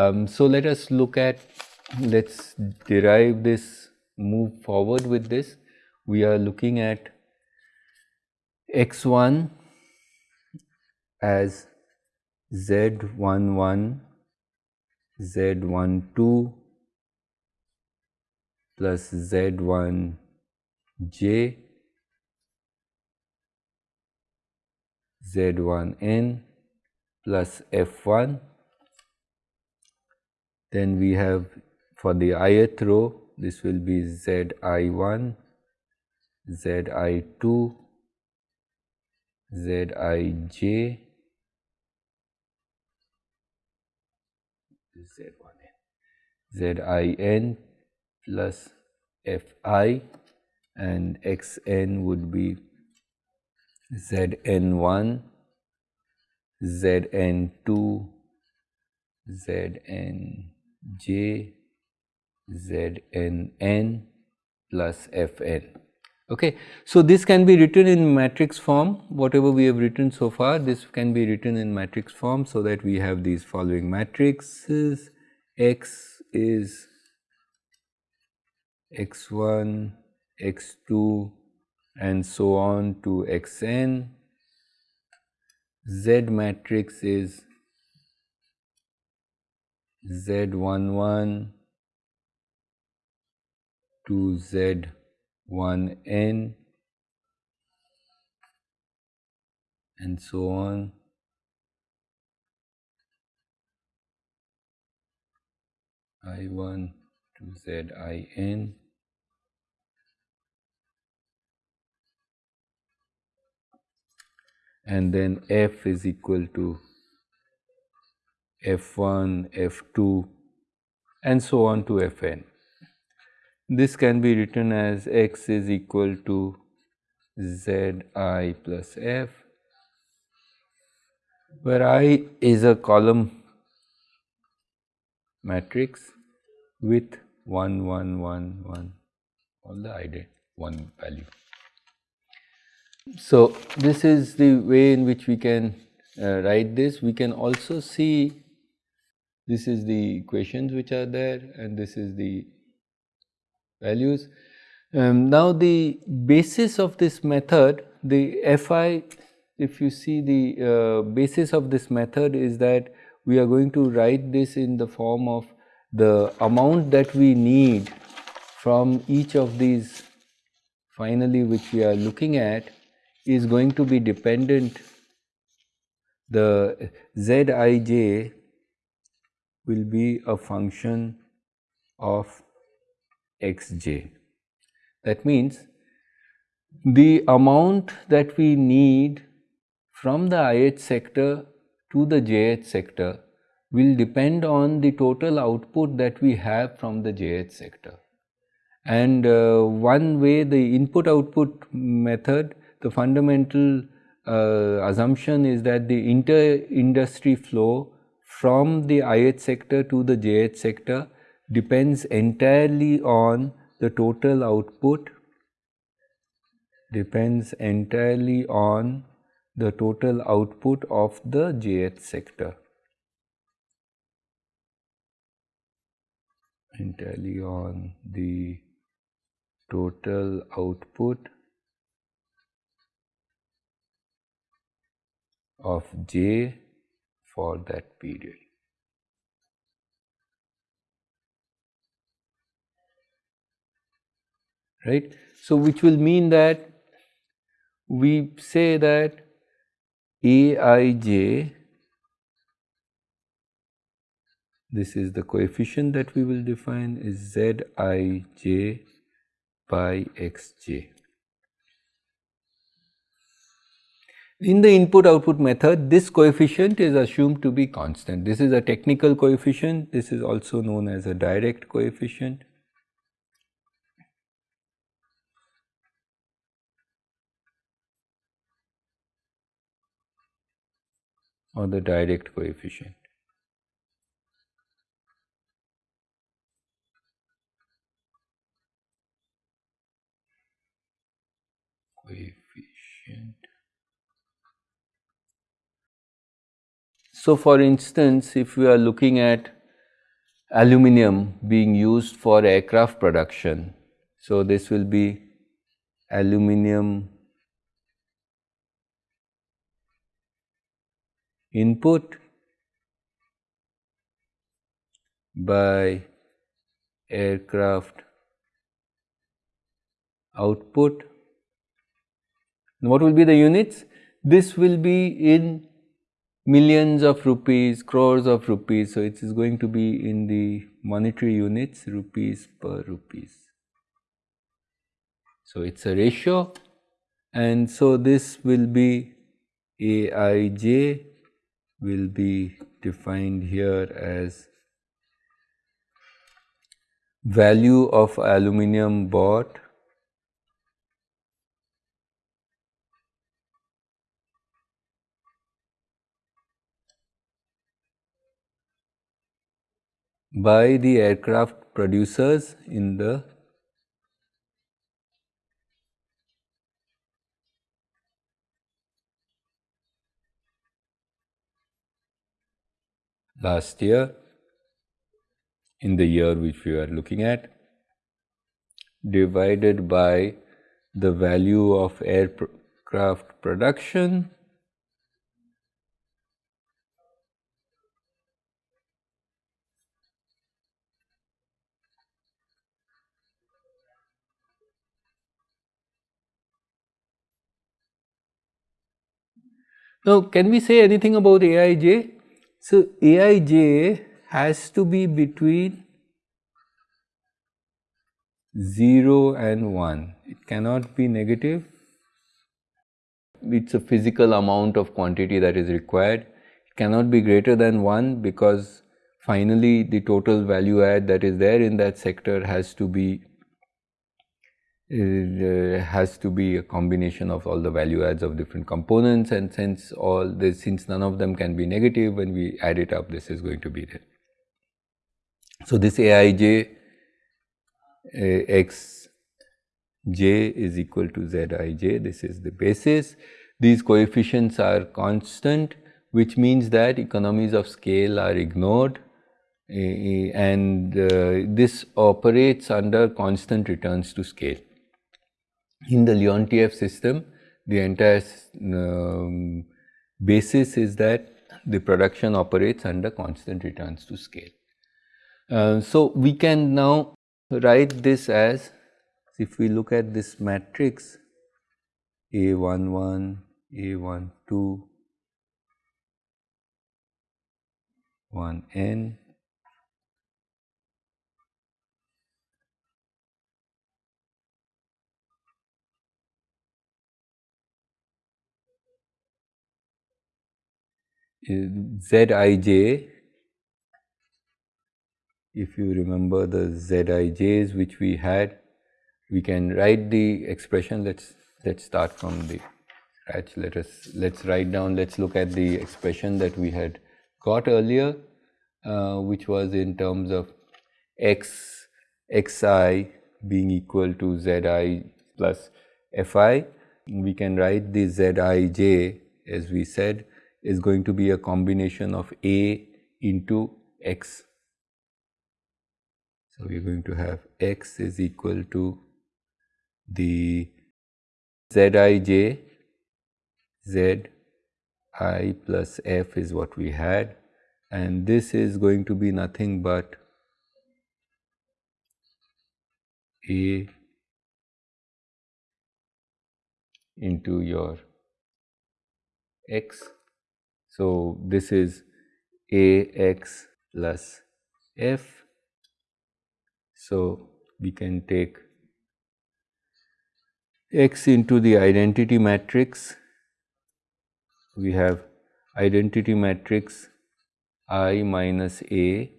Um, so let us look at, let's derive this, move forward with this. We are looking at x1 as z11, z12 plus z1j z1n plus f1 then we have for the ith row this will be zi1 zi2 zij z1n zin plus fi and xn would be Zn1, Zn2, Znj, Znn plus Fn. Okay. So, this can be written in matrix form whatever we have written so far this can be written in matrix form. So, that we have these following matrices x is x1, x2, and so on to xn. Z matrix is Z11 to Z1n and so on. I1 to Zin and then f is equal to f1, f2 and so on to fn. This can be written as x is equal to zi plus f where i is a column matrix with 1 1 1 1 all the ident one value. So, this is the way in which we can uh, write this. We can also see this is the equations which are there and this is the values. Um, now, the basis of this method, the Fi, if you see the uh, basis of this method is that we are going to write this in the form of the amount that we need from each of these finally which we are looking at is going to be dependent the Zij will be a function of xj. That means the amount that we need from the ith sector to the jth sector will depend on the total output that we have from the jth sector. And uh, one way the input output method the fundamental uh, assumption is that the inter-industry flow from the IH sector to the JH sector depends entirely on the total output depends entirely on the total output of the JH sector. Entirely on the total output of j for that period. Right. So, which will mean that we say that Aij this is the coefficient that we will define is Zij by Xj. In the input output method, this coefficient is assumed to be constant. This is a technical coefficient. This is also known as a direct coefficient. or the direct coefficient. Coefficient So, for instance, if we are looking at aluminum being used for aircraft production. So, this will be aluminum input by aircraft output. What will be the units? This will be in millions of rupees, crores of rupees. So, it is going to be in the monetary units rupees per rupees. So, it is a ratio and so this will be Aij will be defined here as value of aluminum bought by the aircraft producers in the last year in the year which we are looking at divided by the value of aircraft production Now, can we say anything about Aij? So, Aij has to be between 0 and 1, it cannot be negative. It is a physical amount of quantity that is required. It cannot be greater than 1 because finally the total value add that is there in that sector has to be has to be a combination of all the value adds of different components and since all this since none of them can be negative when we add it up this is going to be there. So, this Aij uh, x j is equal to Zij this is the basis. These coefficients are constant which means that economies of scale are ignored uh, and uh, this operates under constant returns to scale in the Leontief system, the entire um, basis is that the production operates under constant returns to scale. Uh, so, we can now write this as if we look at this matrix A11, A12, 1n Zij, if you remember the Zij's which we had, we can write the expression. Let's let's start from the scratch. Let us let's write down. Let's look at the expression that we had got earlier, uh, which was in terms of x xi being equal to zi plus fi. We can write the zij as we said is going to be a combination of A into x. So, we are going to have x is equal to the Zij, Z i plus f is what we had. And this is going to be nothing but A into your x so, this is a x plus f. So, we can take x into the identity matrix. We have identity matrix i minus a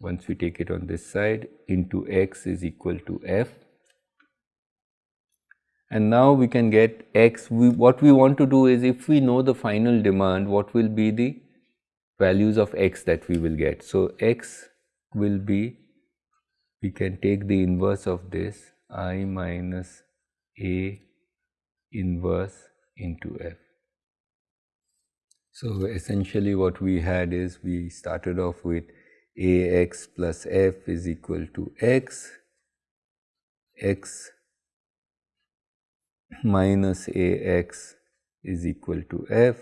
once we take it on this side into x is equal to f and now we can get x. We, what we want to do is if we know the final demand, what will be the values of x that we will get. So, x will be, we can take the inverse of this i minus a inverse into f. So, essentially what we had is we started off with Ax plus f is equal to x, x minus Ax is equal to f.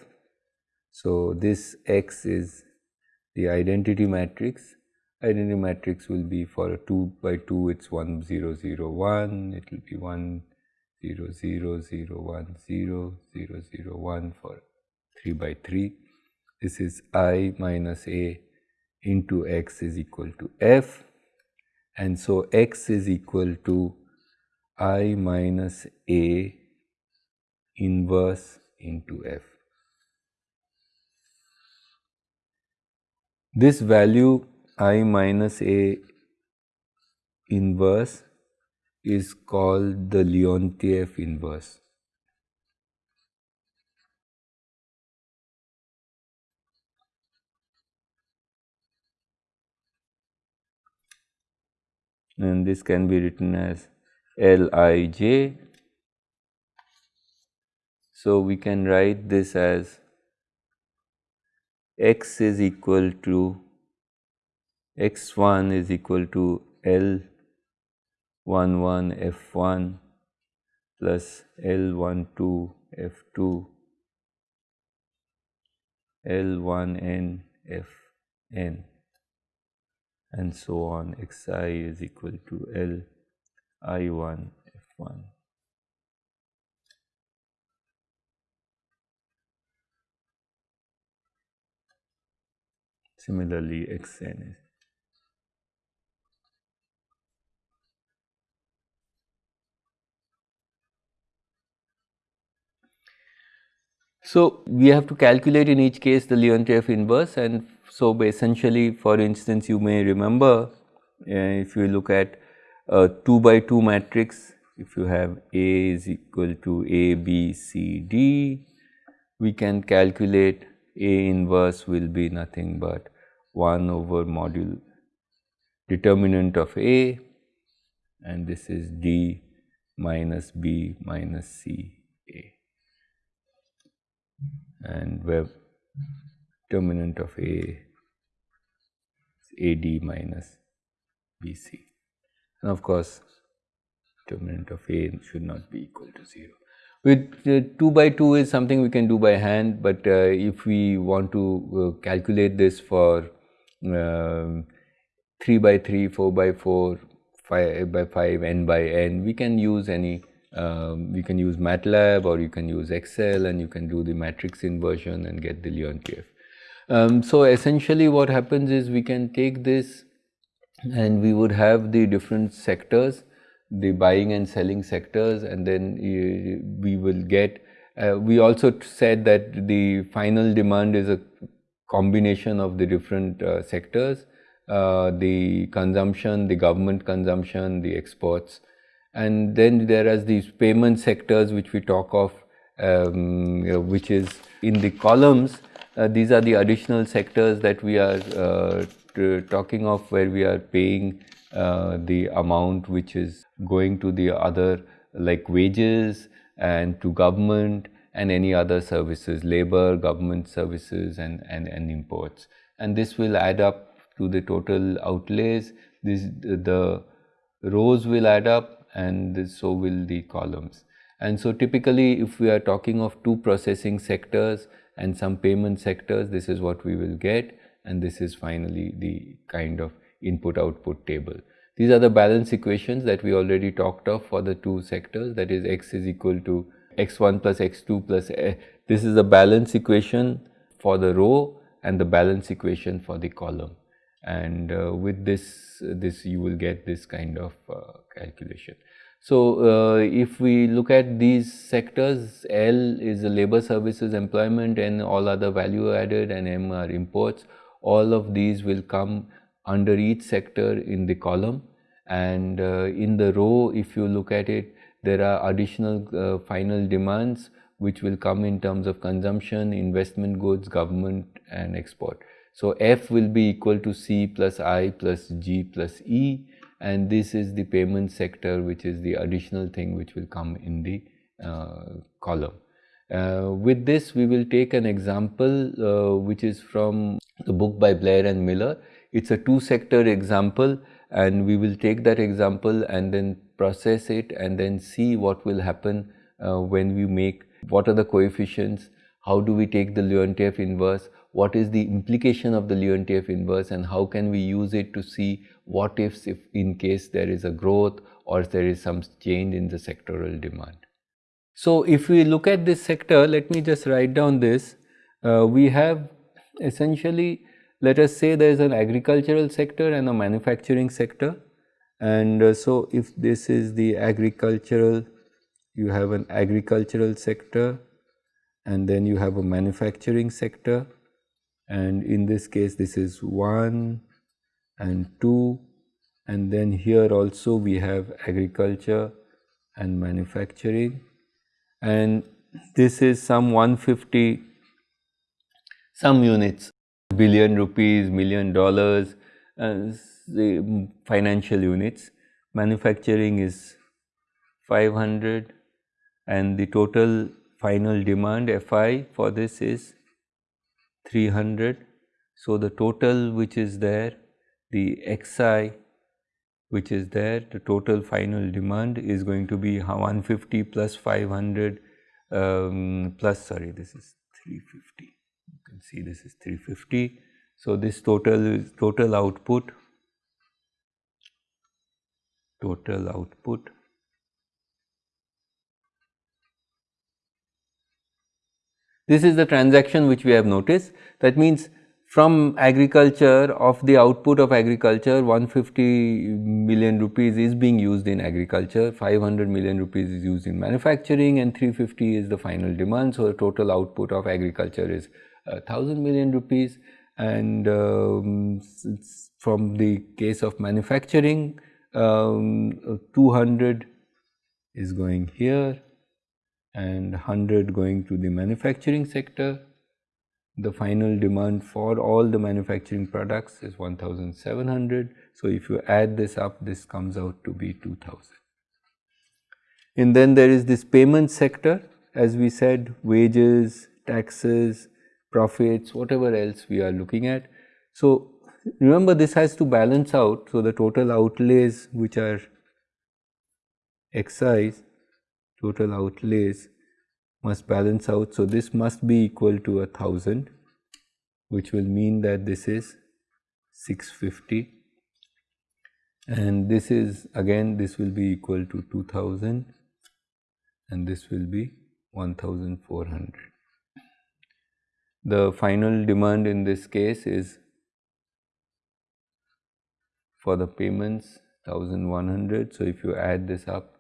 So, this x is the identity matrix. Identity matrix will be for a 2 by 2 it is 1 0 0 1, it will be 1 0 0 0 1 0 0 0 1 for 3 by 3. This is i minus a into x is equal to f and so x is equal to i minus a inverse into f. This value i minus a inverse is called the Leontief inverse. And this can be written as Lij. So, we can write this as x is equal to x1 is equal to L 1 1 F 1 plus L 1 2 F 2 L 1 N F N. And so on. X i is equal to L I 1 F 1. Similarly, x n is So, we have to calculate in each case the Leontief inverse and so essentially for instance you may remember uh, if you look at a 2 by 2 matrix if you have A is equal to A B C D we can calculate A inverse will be nothing but 1 over module determinant of A and this is D minus B minus C A and where determinant of A is AD minus BC. And of course, determinant of A should not be equal to 0. With uh, 2 by 2 is something we can do by hand, but uh, if we want to uh, calculate this for um, 3 by 3, 4 by 4, 5 by 5, n by n, we can use any um, you can use MATLAB or you can use Excel and you can do the matrix inversion and get the Leontief. Um, so essentially what happens is we can take this and we would have the different sectors, the buying and selling sectors and then we will get, uh, we also said that the final demand is a combination of the different uh, sectors, uh, the consumption, the government consumption, the exports. And then there are these payment sectors which we talk of um, you know, which is in the columns uh, these are the additional sectors that we are uh, talking of where we are paying uh, the amount which is going to the other like wages and to government and any other services labor government services and, and, and imports. And this will add up to the total outlays. This the rows will add up and so will the columns. And so typically if we are talking of two processing sectors and some payment sectors, this is what we will get and this is finally the kind of input output table. These are the balance equations that we already talked of for the two sectors that is x is equal to x1 plus x2 plus a. this is the balance equation for the row and the balance equation for the column and uh, with this this you will get this kind of uh, calculation. So, uh, if we look at these sectors, L is the labor services employment and all other value added and M are imports. All of these will come under each sector in the column and uh, in the row if you look at it there are additional uh, final demands which will come in terms of consumption, investment goods, government and export. So, F will be equal to C plus I plus G plus E and this is the payment sector which is the additional thing which will come in the uh, column. Uh, with this we will take an example uh, which is from the book by Blair and Miller. it's a two sector example and we will take that example and then process it and then see what will happen uh, when we make what are the coefficients, how do we take the Leontief inverse, what is the implication of the Leontief inverse and how can we use it to see what ifs if in case there is a growth or there is some change in the sectoral demand. So, if we look at this sector, let me just write down this. Uh, we have essentially, let us say there is an agricultural sector and a manufacturing sector. And uh, so, if this is the agricultural, you have an agricultural sector and then you have a manufacturing sector. And in this case this is 1 and 2 and then here also we have agriculture and manufacturing. And this is some 150 some units billion rupees million dollars uh, the financial units manufacturing is 500 and the total final demand Fi for this is 300. So, the total which is there the Xi which is there the total final demand is going to be 150 plus 500 um, plus sorry this is 350 you can see this is 350. So, this total is total output total output This is the transaction which we have noticed. That means from agriculture of the output of agriculture 150 million rupees is being used in agriculture, 500 million rupees is used in manufacturing and 350 is the final demand. So, the total output of agriculture is 1000 million rupees and um, from the case of manufacturing um, 200 is going here and 100 going to the manufacturing sector. The final demand for all the manufacturing products is 1700. So, if you add this up this comes out to be 2000. And then there is this payment sector as we said wages, taxes, profits whatever else we are looking at. So, remember this has to balance out. So, the total outlays which are excise total outlays must balance out. So, this must be equal to a thousand which will mean that this is 650 and this is again this will be equal to 2000 and this will be 1400. The final demand in this case is for the payments 1100. So, if you add this up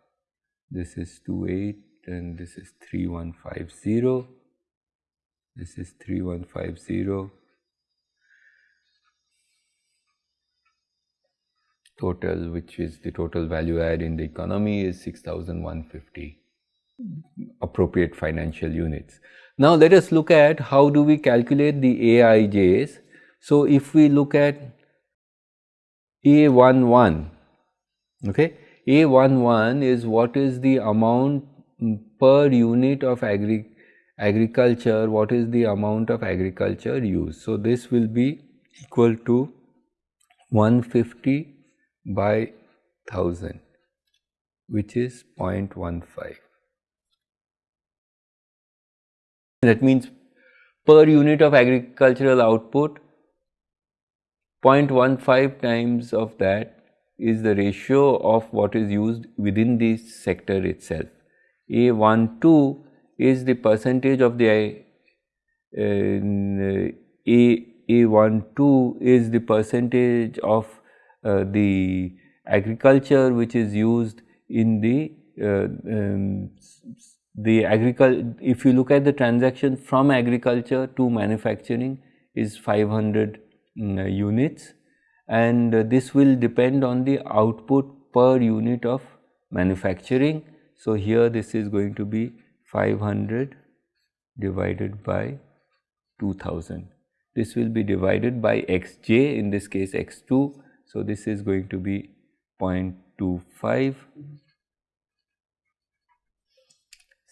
this is 28 and this is 3150 this is 3150 total which is the total value add in the economy is 6150 appropriate financial units. Now let us look at how do we calculate the AIJs. So if we look at A11 okay a11 is what is the amount per unit of agri agriculture, what is the amount of agriculture used. So, this will be equal to 150 by 1000 which is 0.15. That means per unit of agricultural output 0.15 times of that is the ratio of what is used within the sector itself. A12 is the percentage of the uh, A A12 is the percentage of uh, the agriculture which is used in the uh, um, the agriculture if you look at the transaction from agriculture to manufacturing is 500 um, units and this will depend on the output per unit of manufacturing. So, here this is going to be 500 divided by 2000. This will be divided by xj in this case x2. So, this is going to be 0.25.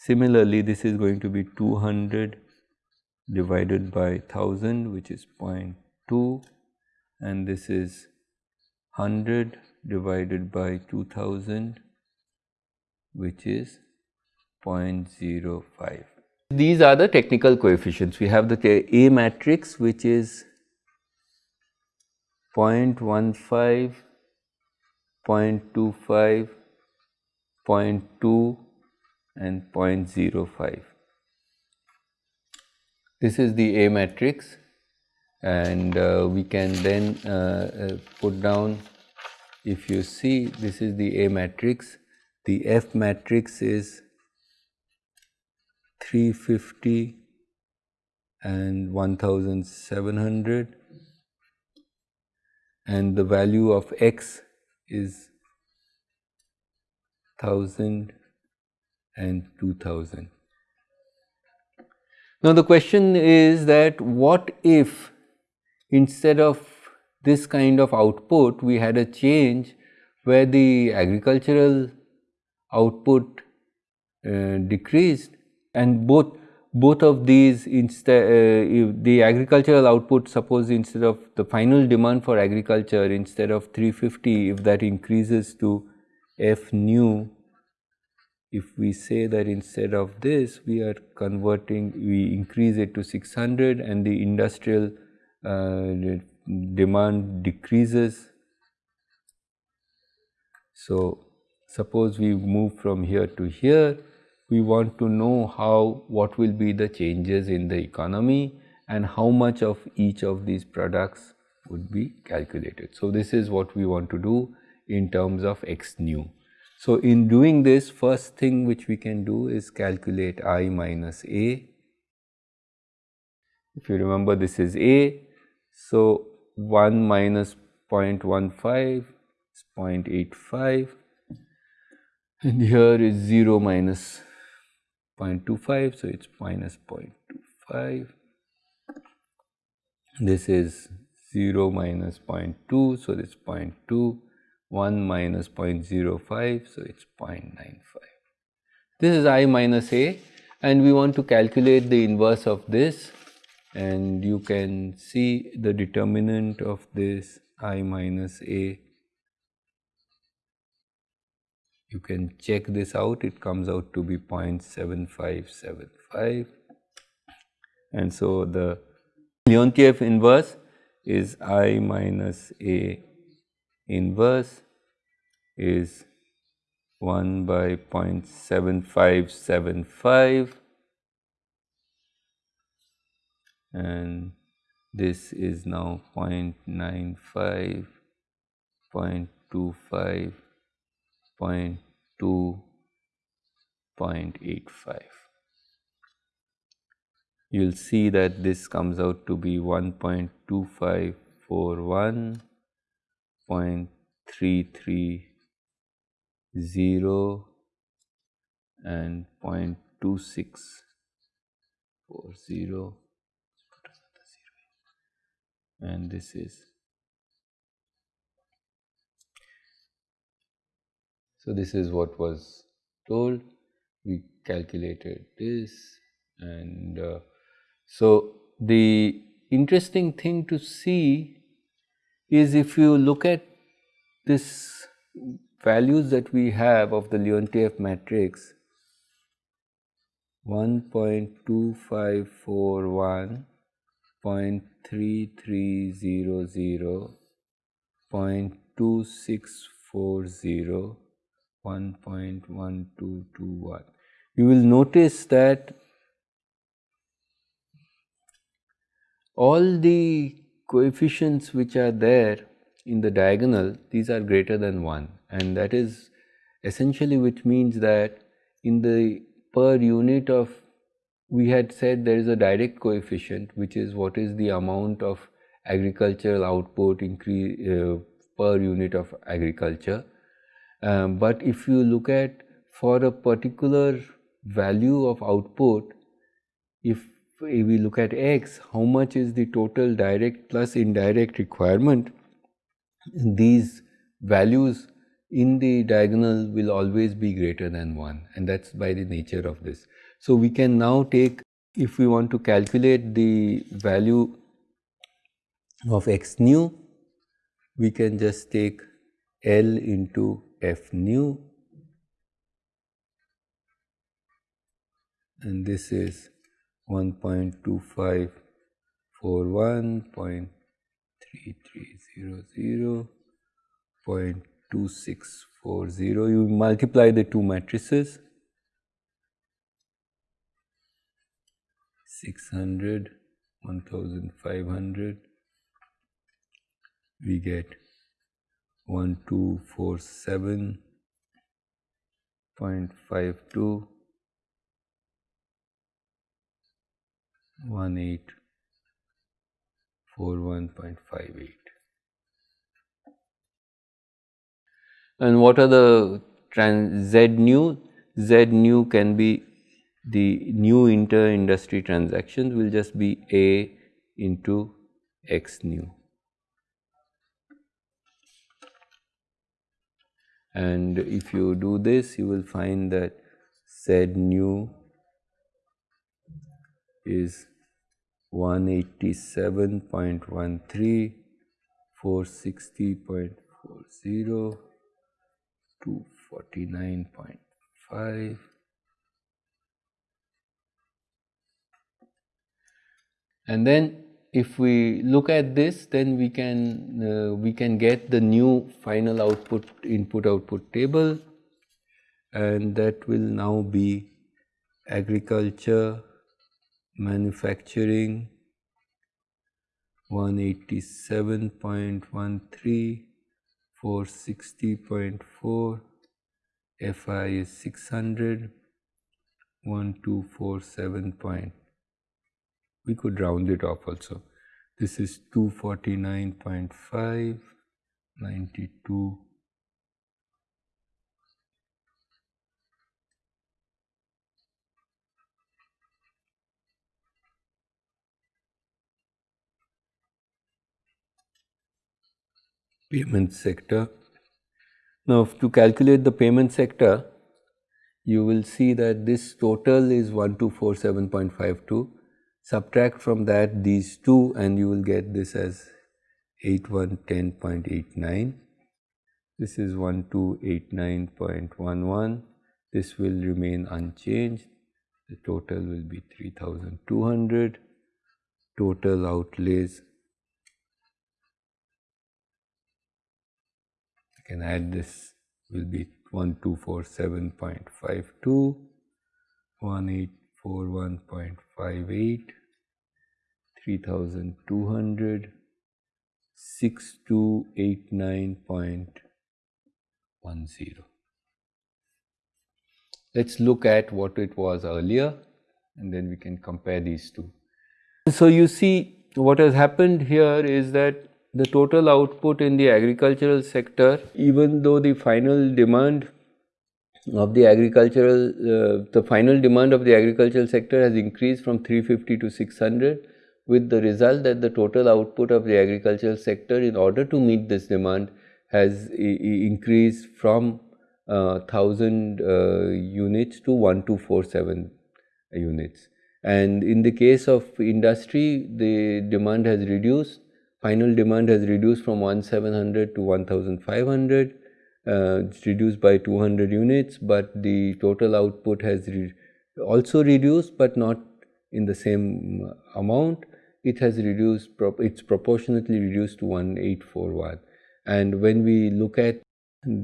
Similarly, this is going to be 200 divided by 1000 which is 0.2 and this is 100 divided by 2000 which is 0.05. These are the technical coefficients. We have the A matrix which is 0.15, 0.25, 0.2 and 0.05. This is the A matrix and uh, we can then uh, uh, put down if you see this is the A matrix, the F matrix is 350 and 1700 and the value of x is 1000 and 2000. Now the question is that what if instead of this kind of output we had a change where the agricultural output uh, decreased and both both of these instead uh, the agricultural output suppose instead of the final demand for agriculture instead of 350 if that increases to f nu if we say that instead of this we are converting we increase it to 600 and the industrial uh, demand decreases so suppose we move from here to here we want to know how what will be the changes in the economy and how much of each of these products would be calculated. So, this is what we want to do in terms of x nu. So, in doing this first thing which we can do is calculate i minus a. If you remember this is a, so 1 minus 0.15 is 0.85 and here is 0 minus 0.25 so it's minus 0.25 this is 0 minus 0.2 so it's 0.2 1 minus 0.05 so it's 0.95 this is i minus a and we want to calculate the inverse of this and you can see the determinant of this i minus a. You can check this out. It comes out to be 0.7575 and so the Leontief inverse is I minus A inverse is 1 by 0.7575 and this is now 0.95, 0.25, 0.2.85. You will see that this comes out to be 1.2541, 0.330 and 0.2640 and this is So, this is what was told. We calculated this and uh, so the interesting thing to see is if you look at this values that we have of the Leontief matrix 1.2541, 0.3300, 0.2640 1.1221. You will notice that all the coefficients which are there in the diagonal, these are greater than 1 and that is essentially which means that in the per unit of we had said there is a direct coefficient which is what is the amount of agricultural output increase uh, per unit of agriculture. Um, but if you look at for a particular value of output, if, if we look at x, how much is the total direct plus indirect requirement, these values in the diagonal will always be greater than 1 and that is by the nature of this. So, we can now take if we want to calculate the value of x nu we can just take L into F nu and this is 1.2541, 0.3300, 0.2640. You multiply the two matrices 600, 1500, we get 1247.52 1841.58. And what are the trans Z nu? Z nu can be the new inter industry transactions will just be A into X nu. And if you do this, you will find that Z nu is 187.13, 460.40, 249.5. And then if we look at this then we can uh, we can get the new final output input output table and that will now be agriculture manufacturing 187.13 460.4 FI is 600 1247. We could round it off also. This is 249.5 92 payment sector. Now, to calculate the payment sector, you will see that this total is 1247.52. Subtract from that these two and you will get this as 8110.89. This is 1289.11. This will remain unchanged. The total will be 3200. Total outlays can add this will be 1247.52, 1841.58, 3200, 6289.10. Let's look at what it was earlier and then we can compare these two. So, you see what has happened here is that the total output in the agricultural sector, even though the final demand of the agricultural, uh, the final demand of the agricultural sector has increased from 350 to 600 with the result that the total output of the agricultural sector in order to meet this demand has increased from uh, 1000 uh, units to 1247 units. And in the case of industry, the demand has reduced final demand has reduced from 1700 to 1500 uh, it's reduced by 200 units but the total output has re also reduced but not in the same amount. It has reduced pro it's proportionately reduced to 1841 and when we look at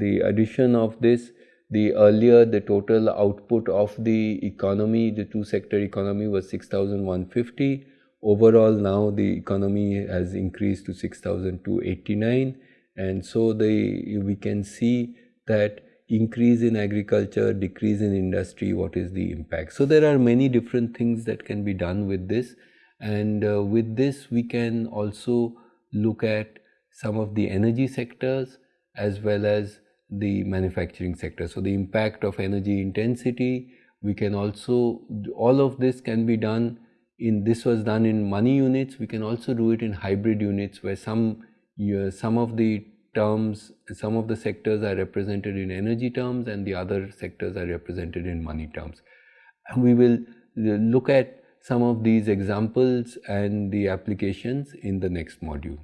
the addition of this the earlier the total output of the economy the two sector economy was 6150 overall now the economy has increased to 6289 and so the we can see that increase in agriculture decrease in industry what is the impact? So there are many different things that can be done with this. And uh, with this we can also look at some of the energy sectors as well as the manufacturing sector. So the impact of energy intensity we can also all of this can be done in this was done in money units. We can also do it in hybrid units where some uh, some of the terms some of the sectors are represented in energy terms and the other sectors are represented in money terms. And we will look at some of these examples and the applications in the next module